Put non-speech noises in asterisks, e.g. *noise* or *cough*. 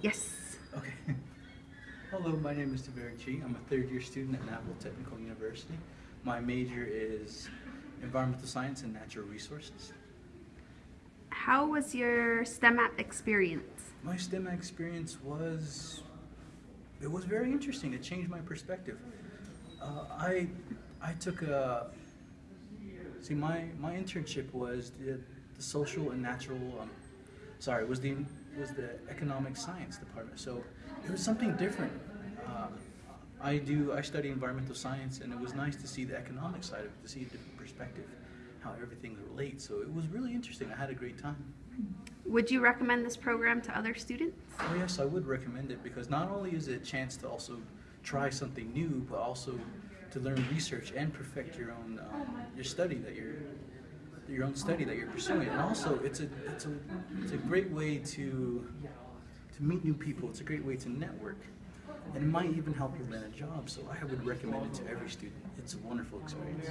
Yes. Okay. *laughs* Hello, my name is Taveric Chi. I'm a third year student at Navajo Technical University. My major is environmental science and natural resources. How was your STEM app experience? My STEM experience was it was very interesting. It changed my perspective. Uh, I I took a see my my internship was the, the social and natural um, sorry was the was the economic science department. So it was something different. Uh, I do I study environmental science, and it was nice to see the economic side of it, to see a different perspective, how everything relates. So it was really interesting. I had a great time. Would you recommend this program to other students? Oh yes, I would recommend it because not only is it a chance to also try something new, but also to learn research and perfect your own um, your study that you're your own study that you're pursuing. And also, it's a it's a it's a great way to to meet new people. It's a great way to network, and it might even help you land a job. So I would recommend it to every student. It's a wonderful experience.